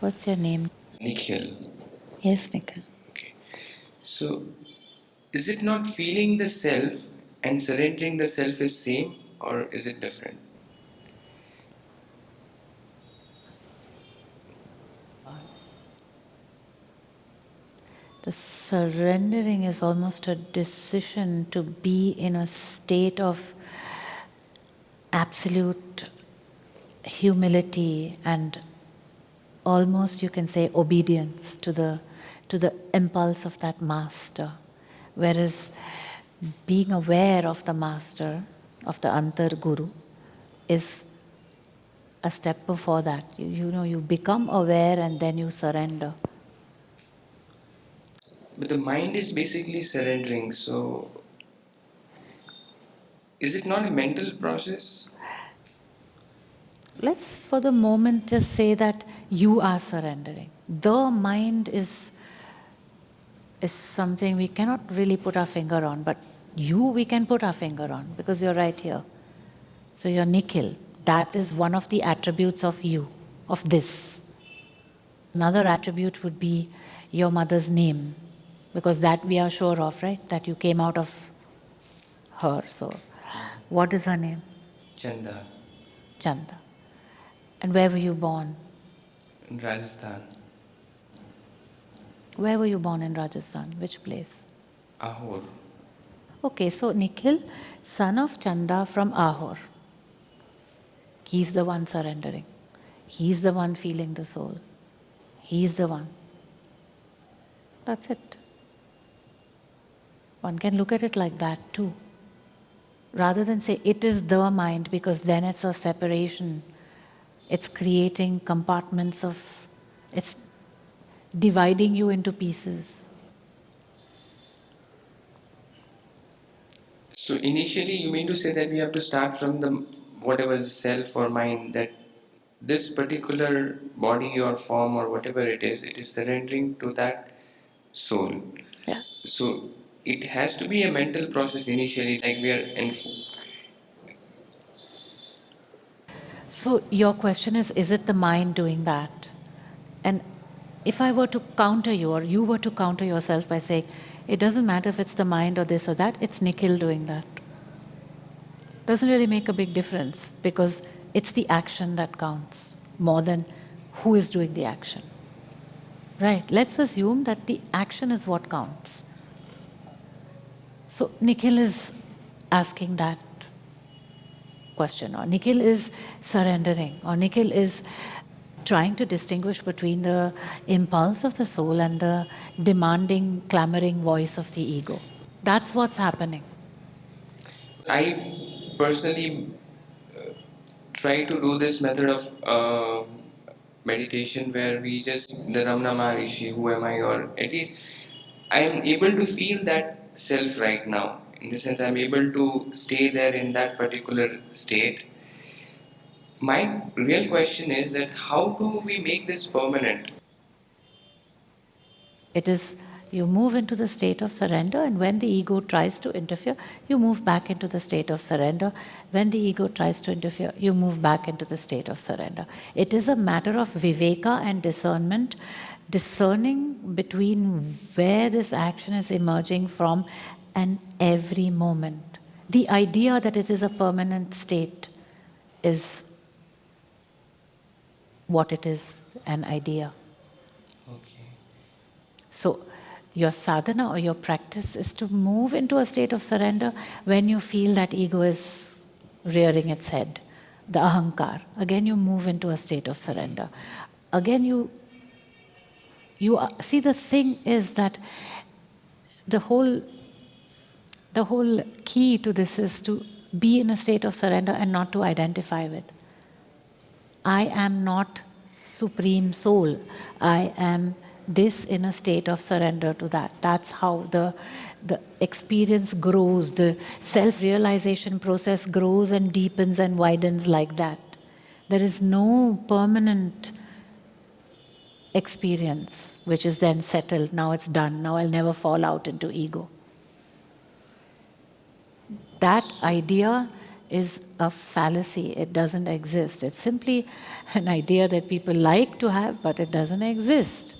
What's your name? Nikhil. Yes, Nikhil. Okay. So, is it not feeling the self and surrendering the self is same or is it different? The surrendering is almost a decision to be in a state of absolute humility and almost you can say obedience to the to the impulse of that master. Whereas being aware of the master of the antar guru is a step before that. You, you know you become aware and then you surrender. But the mind is basically surrendering so is it not a mental process let's for the moment just say that you are surrendering. The mind is, is something we cannot really put our finger on, but you we can put our finger on because you're right here. So you're Nikhil. That is one of the attributes of you, of this. Another attribute would be your mother's name, because that we are sure of, right? That you came out of her. So, what is her name? Chanda. Chanda. And where were you born? In Rajasthan. Where were you born in Rajasthan? Which place? Ahor. Okay, so Nikhil, son of Chanda from Ahor. He's the one surrendering. He's the one feeling the soul. He's the one. That's it. One can look at it like that too. Rather than say it is the mind because then it's a separation it's creating compartments of, it's dividing you into pieces. So initially you mean to say that we have to start from the whatever is self or mind that this particular body or form or whatever it is, it is surrendering to that soul. Yeah. So it has to be a mental process initially, like we are in So your question is, is it the mind doing that? And if I were to counter you or you were to counter yourself by saying, it doesn't matter if it's the mind or this or that, it's Nikhil doing that. Doesn't really make a big difference because it's the action that counts more than who is doing the action. Right, let's assume that the action is what counts. So Nikhil is asking that question or Nikhil is surrendering or Nikhil is trying to distinguish between the impulse of the soul and the demanding, clamoring voice of the ego. That's what's happening. I personally uh, try to do this method of uh, meditation where we just, the Ramana Maharishi, who am I, or at least I am able to feel that self right now in the sense I'm able to stay there in that particular state. My real question is that how do we make this permanent? It is, you move into the state of surrender and when the ego tries to interfere, you move back into the state of surrender. When the ego tries to interfere, you move back into the state of surrender. It is a matter of viveka and discernment, discerning between where this action is emerging from and every moment. The idea that it is a permanent state is what it is, an idea. Okay. So, your sadhana or your practice is to move into a state of surrender when you feel that ego is rearing its head, the ahankar. Again, you move into a state of surrender. Again, you you see the thing is that the whole the whole key to this is to be in a state of surrender and not to identify with. I am not supreme soul. I am this in a state of surrender to that. That's how the, the experience grows, the self-realization process grows and deepens and widens like that. There is no permanent experience which is then settled, now it's done, now I'll never fall out into ego that idea is a fallacy. It doesn't exist. It's simply an idea that people like to have, but it doesn't exist.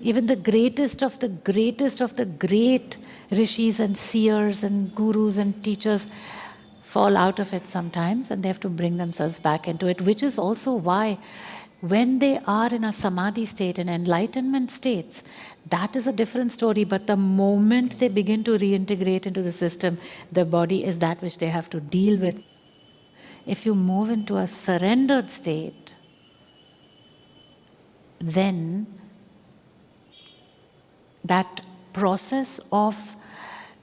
Even the greatest of the greatest of the great rishis and seers and gurus and teachers fall out of it sometimes and they have to bring themselves back into it, which is also why when they are in a samadhi state, in enlightenment states, that is a different story. But the moment they begin to reintegrate into the system, the body is that which they have to deal with. If you move into a surrendered state, then that process of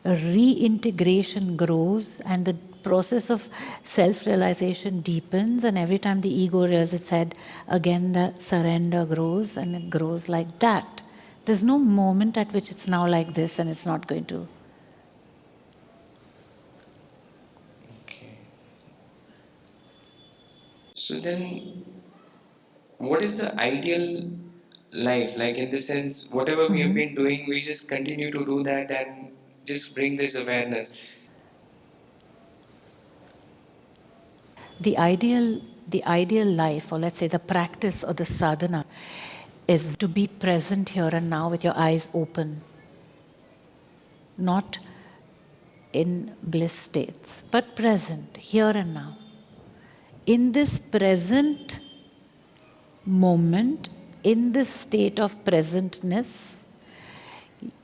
reintegration grows and the process of self-realization deepens and every time the ego rears its head, again the surrender grows and it grows like that. There's no moment at which it's now like this and it's not going to. Okay. So then, what is the ideal life? Like in the sense, whatever we have Mhm. been doing, we just continue to do that and just bring this awareness. The ideal, the ideal life, or let's say the practice or the sadhana, is to be present here and now with your eyes open, not in bliss states, but present here and now. In this present moment, in this state of presentness,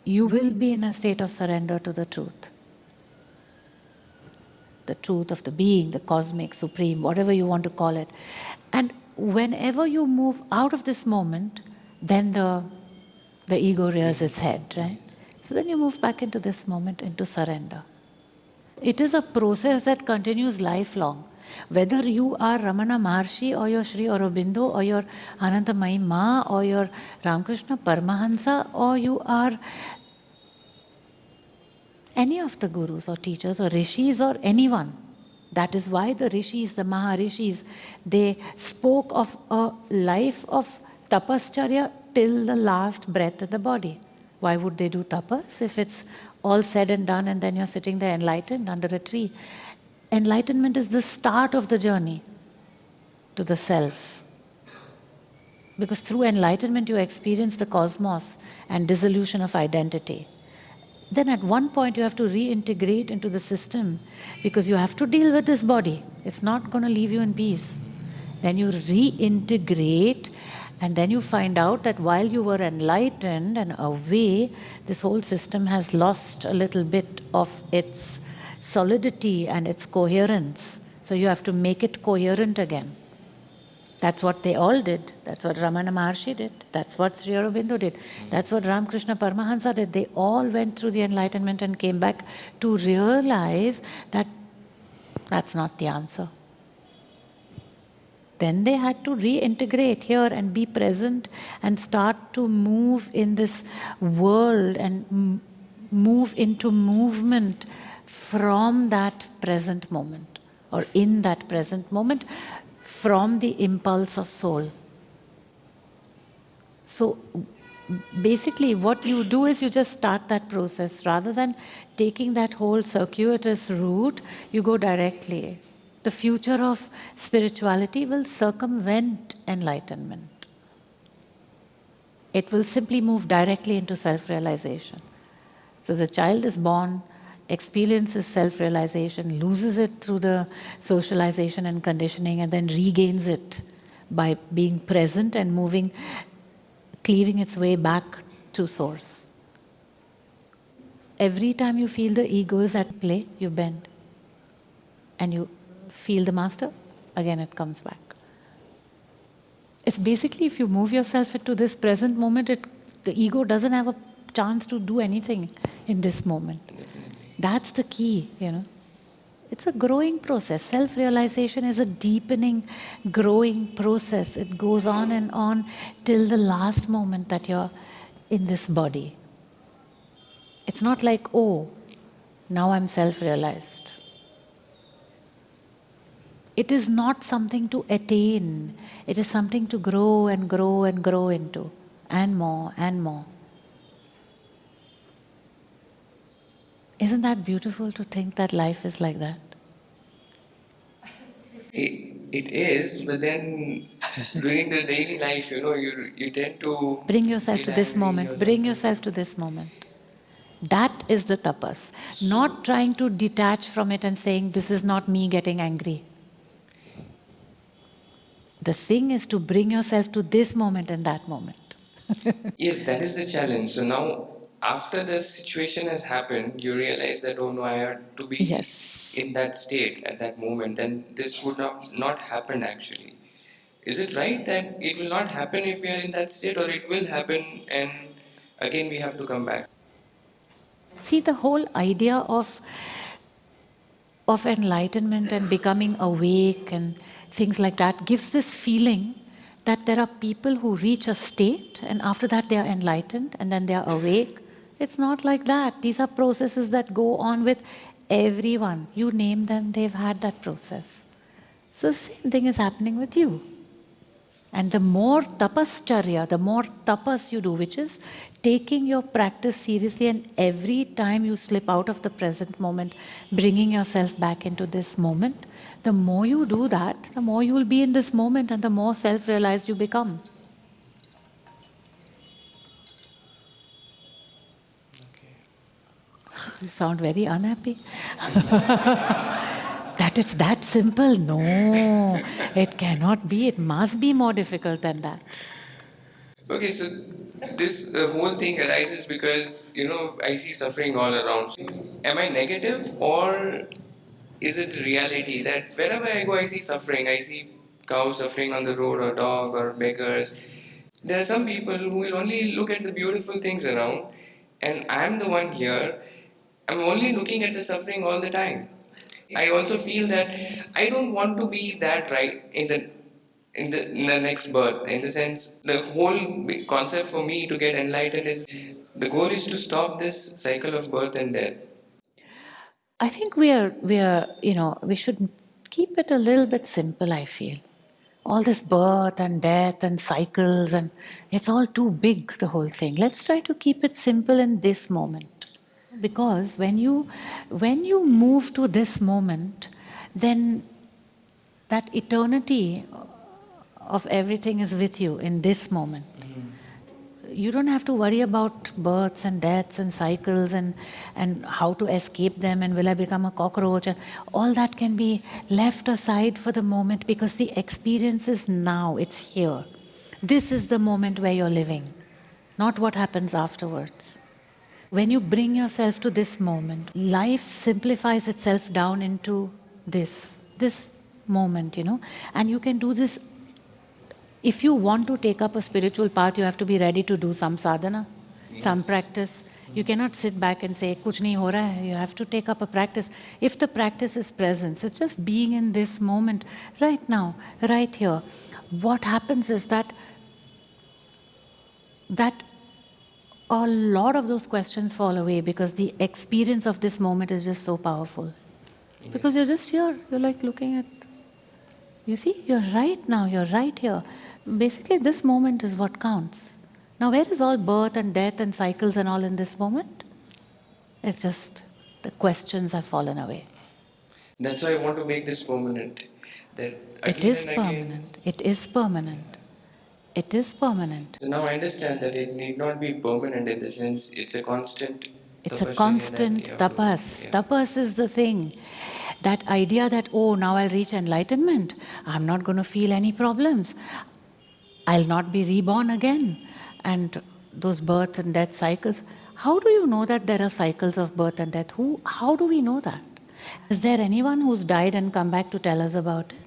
you will be in a state of surrender to the truth. The truth of the being, the cosmic, supreme, whatever you want to call it. And whenever you move out of this moment, then the, the ego rears its head, right? So then you move back into this moment, into surrender. It is a process that continues lifelong. Whether you are Ramana Maharshi or your Sri Aurobindo or your Anandamayi Ma or your Ramakrishna Paramahansa or you are any of the gurus or teachers or rishis or anyone. That is why the rishis, the Maharishis, they spoke of a life of tapascharya till the last breath of the body. Why would they do tapas if it's all said and done and then you're sitting there enlightened under a tree? Enlightenment is the start of the journey to the self. Because through enlightenment you experience the cosmos and dissolution of identity. Then at one point you have to reintegrate into the system because you have to deal with this body. It's not going to leave you in peace. Then you reintegrate and then you find out that while you were enlightened and away, this whole system has lost a little bit of its solidity and its coherence. So you have to make it coherent again. That's what they all did. That's what Ramana Maharshi did. That's what Sri Aurobindo did. That's what Ramakrishna Paramahansa did. They all went through the enlightenment and came back to realize that that's not the answer. Then they had to reintegrate here and be present and start to move in this world and move into movement from that present moment or in that present moment from the impulse of soul. So basically what you do is you just start that process. Rather than taking that whole circuitous route you go directly. The future of spirituality will circumvent enlightenment. It will simply move directly into self-realization. So the child is born experiences self-realization loses it through the socialization and conditioning and then regains it by being present and moving cleaving its way back to source. Every time you feel the ego is at play, you bend. And you feel the master, again it comes back. It's basically if you move yourself into this present moment, it, the ego doesn't have a chance to do anything in this moment. Definitely. That's the key, you know. It's a growing process. Self realization is a deepening, growing process. It goes on and on till the last moment that you're in this body. It's not like, oh, now I'm self realized. It is not something to attain, it is something to grow and grow and grow into, and more and more. Isn't that beautiful to think that life is like that? It, it is, but then during the daily life, you know, you you tend to bring yourself to this moment. or Bring yourself to this moment. That is the tapas. Not trying to detach from it and saying, This is not me getting angry. The thing is to bring yourself to this moment and that moment. Yes, that is the challenge. So now, after this situation has happened, you realize that oh no, I had to be Yes. in that state at that moment, then this would not not happen actually. Is it right that it will not happen if we are in that state, or it will happen and again we have to come back? See, the whole idea of, of enlightenment and becoming awake and things like that gives this feeling that there are people who reach a state and after that they are enlightened and then they are awake. It's not like that. These are processes that go on with everyone. You name them, they've had that process. So, the same thing is happening with you. And the more tapascharya, the more tapas you do, which is taking your practice seriously, and every time you slip out of the present moment, bringing yourself back into this moment, the more you do that, the more you will be in this moment and the more self realized you become. You sound very unhappy. that it's that simple. No, it cannot be. It must be more difficult than that. Okay, so this uh, whole thing arises because you know I see suffering all around. Am I negative or is it reality that wherever I go I see suffering? I see cows suffering on the road or dog or beggars. There are some people who will only look at the beautiful things around, and I'm the one here. I'm only looking at the suffering all the time. I also feel that I don't want to be that right in the in the, in the next birth. In the sense, the whole concept for me to get enlightened is the goal is to stop this cycle of birth and death. I think we are, we are, you know, we should keep it a little bit simple, I feel. All this birth and death and cycles, and it's all too big, the whole thing. Let's try to keep it simple in this moment. Because when you, when you move to this moment, then that eternity of everything is with you in this moment. You don't have to worry about births and deaths and cycles and, and how to escape them and will I become a cockroach. And all that can be left aside for the moment because the experience is now, it's here. This is the moment where you're living, not what happens afterwards. When you bring yourself to this moment, life simplifies itself down into this, this moment, you know, and you can do this if you want to take up a spiritual path, you have to be ready to do some sadhana, some practice. You cannot sit back and say, Kuch nahi ho raha hai. You have to take up a practice. If the practice is presence, it's just being in this moment, right now, right here. What happens is that that a lot of those questions fall away because the experience of this moment is just so powerful. Because you're just here, you're like looking at you see, you're right now, you're right here. Basically, this moment is what counts. Now, where is all birth and death and cycles and all in this moment? It's just the questions have fallen away. That's why I want to make this permanent. That It is and again- permanent. It is permanent. It is permanent. So now I understand that it need not be permanent in the sense it's a constant. It's a constant you have to- tapas. yeah. Tapas is the thing. That idea that, oh, now I'll reach enlightenment. I'm not going to feel any problems. I'll not be reborn again. And those birth and death cycles. How do you know that there are cycles of birth and death? Who, how do we know that? Is there anyone who's died and come back to tell us about it?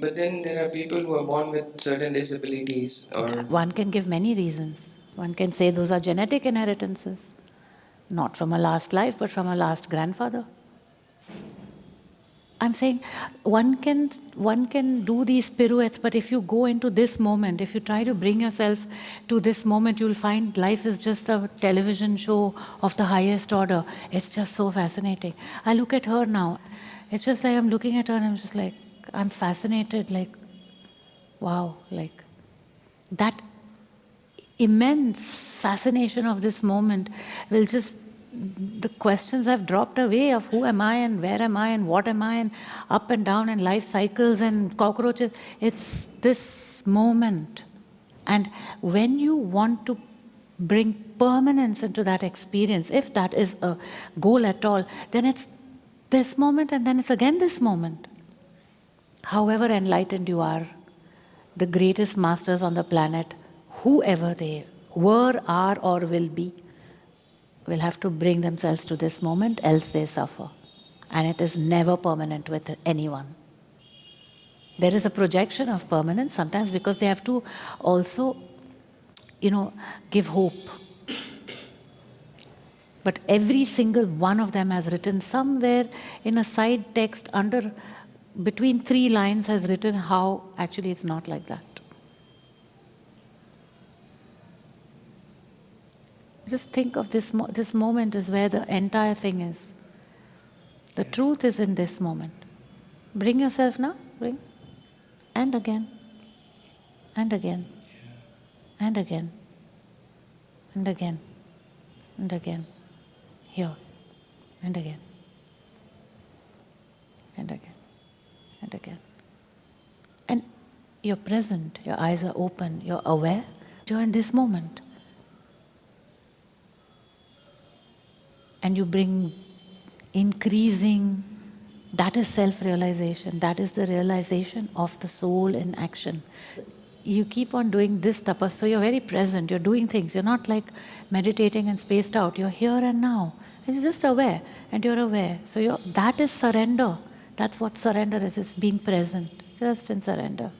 But then there are people who are born with certain disabilities or One can give many reasons. One can say those are genetic inheritances, not from a last life, but from a last grandfather. I'm saying one can one can do these pirouettes, but if you go into this moment, if you try to bring yourself to this moment, you'll find life is just a television show of the highest order. It's just so fascinating. I look at her now. It's just like I'm looking at her and I'm just like I'm fascinated, like wow, like that immense fascination of this moment will just the questions have dropped away of who am I and where am I and what am I and up and down and life cycles and cockroaches. It's this moment. And when you want to bring permanence into that experience, if that is a goal at all, then it's this moment and then it's again this moment. However enlightened you are, the greatest masters on the planet, whoever they were, are, or will be, will have to bring themselves to this moment, else they suffer. And it is never permanent with anyone. There is a projection of permanence sometimes because they have to also, you know, give hope. But every single one of them has written somewhere in a side text under between three lines has written how actually it's not like that. Just think of this, mo this moment is where the entire thing is. The truth is in this moment. Bring yourself now, bring. And again, and again, and again, and again, and again, here, and again, and again and again. And you're present, your eyes are open, you're aware, you're in this moment. And you bring increasing, that is self realization, that is the realization of the soul in action. You keep on doing this tapas, so you're very present, you're doing things, you're not like meditating and spaced out, you're here and now. And you're just aware, and you're aware. So that is surrender. That's what surrender is, it's being present, just in surrender.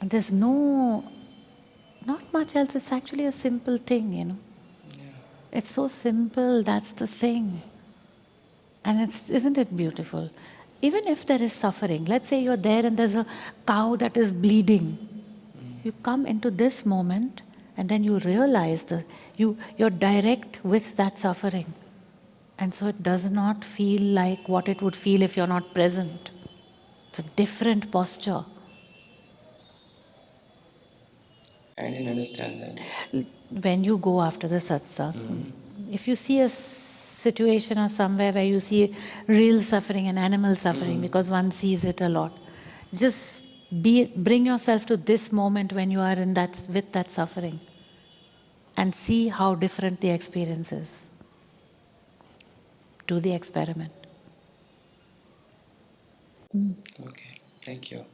And there's no, not much else, it's actually a simple thing, you know. Yeah. It's so simple, that's the thing. And it's, isn't it beautiful? Even if there is suffering, let's say you're there and there's a cow that is bleeding. Mm. You come into this moment and then you realize that you, you're direct with that suffering. And so it does not feel like what it would feel if you're not present. It's a different posture. I didn't understand that. When you go after the satsang, mm. if you see a situation or somewhere where you see real suffering and animal suffering, mm. because one sees it a lot, just be, bring yourself to this moment when you are in that, with that suffering and see how different the experience is do the experiment. Okay, thank you.